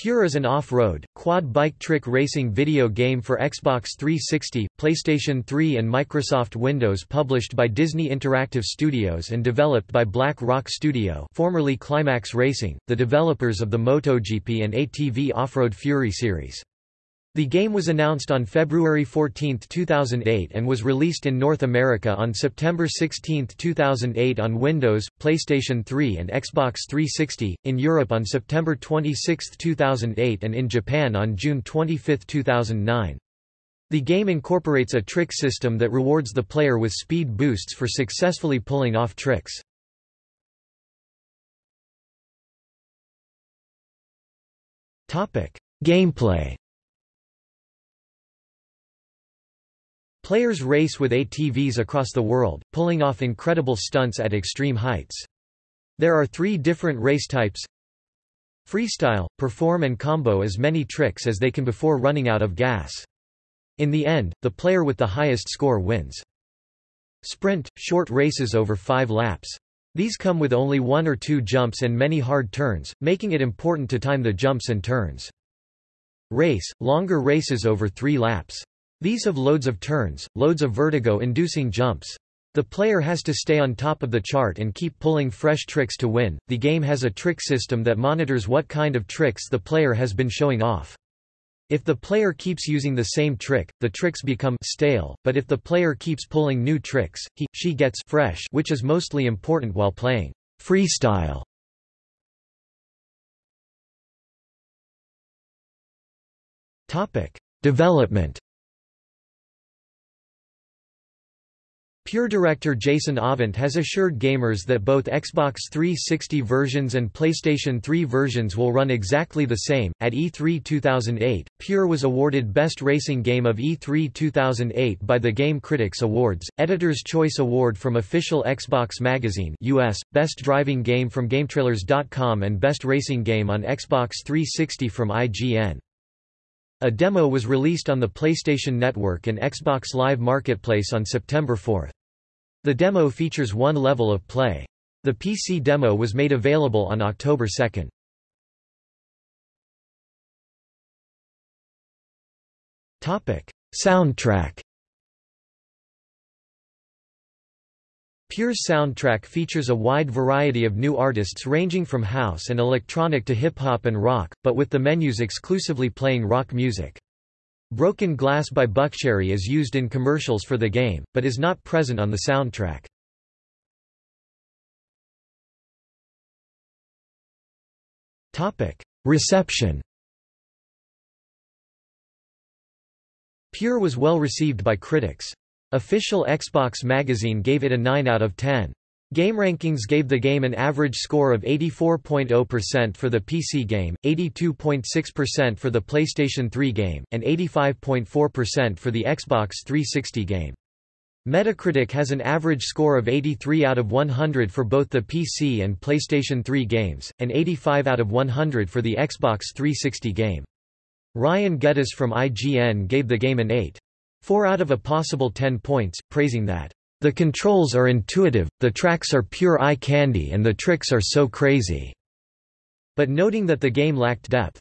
Pure is an off-road, quad bike trick racing video game for Xbox 360, PlayStation 3 and Microsoft Windows published by Disney Interactive Studios and developed by Black Rock Studio formerly Climax Racing, the developers of the MotoGP and ATV Off-Road Fury series. The game was announced on February 14, 2008 and was released in North America on September 16, 2008 on Windows, PlayStation 3 and Xbox 360, in Europe on September 26, 2008 and in Japan on June 25, 2009. The game incorporates a trick system that rewards the player with speed boosts for successfully pulling off tricks. Gameplay Players race with ATVs across the world, pulling off incredible stunts at extreme heights. There are three different race types. Freestyle – perform and combo as many tricks as they can before running out of gas. In the end, the player with the highest score wins. Sprint – short races over five laps. These come with only one or two jumps and many hard turns, making it important to time the jumps and turns. Race – longer races over three laps. These have loads of turns, loads of vertigo-inducing jumps. The player has to stay on top of the chart and keep pulling fresh tricks to win. The game has a trick system that monitors what kind of tricks the player has been showing off. If the player keeps using the same trick, the tricks become stale, but if the player keeps pulling new tricks, he, she gets fresh which is mostly important while playing freestyle. Development Pure director Jason Avent has assured gamers that both Xbox 360 versions and PlayStation 3 versions will run exactly the same. At E3 2008, Pure was awarded Best Racing Game of E3 2008 by the Game Critics Awards, Editor's Choice Award from Official Xbox Magazine US, Best Driving Game from GameTrailers.com and Best Racing Game on Xbox 360 from IGN. A demo was released on the PlayStation Network and Xbox Live Marketplace on September 4. The demo features one level of play. The PC demo was made available on October 2. Topic: Soundtrack. Pure's soundtrack features a wide variety of new artists ranging from house and electronic to hip-hop and rock, but with the menus exclusively playing rock music. Broken Glass by Buckcherry is used in commercials for the game, but is not present on the soundtrack. Reception Pure was well received by critics. Official Xbox magazine gave it a 9 out of 10. GameRankings gave the game an average score of 84.0% for the PC game, 82.6% for the PlayStation 3 game, and 85.4% for the Xbox 360 game. Metacritic has an average score of 83 out of 100 for both the PC and PlayStation 3 games, and 85 out of 100 for the Xbox 360 game. Ryan Geddes from IGN gave the game an 8. 4 out of a possible 10 points, praising that the controls are intuitive, the tracks are pure eye candy and the tricks are so crazy." But noting that the game lacked depth.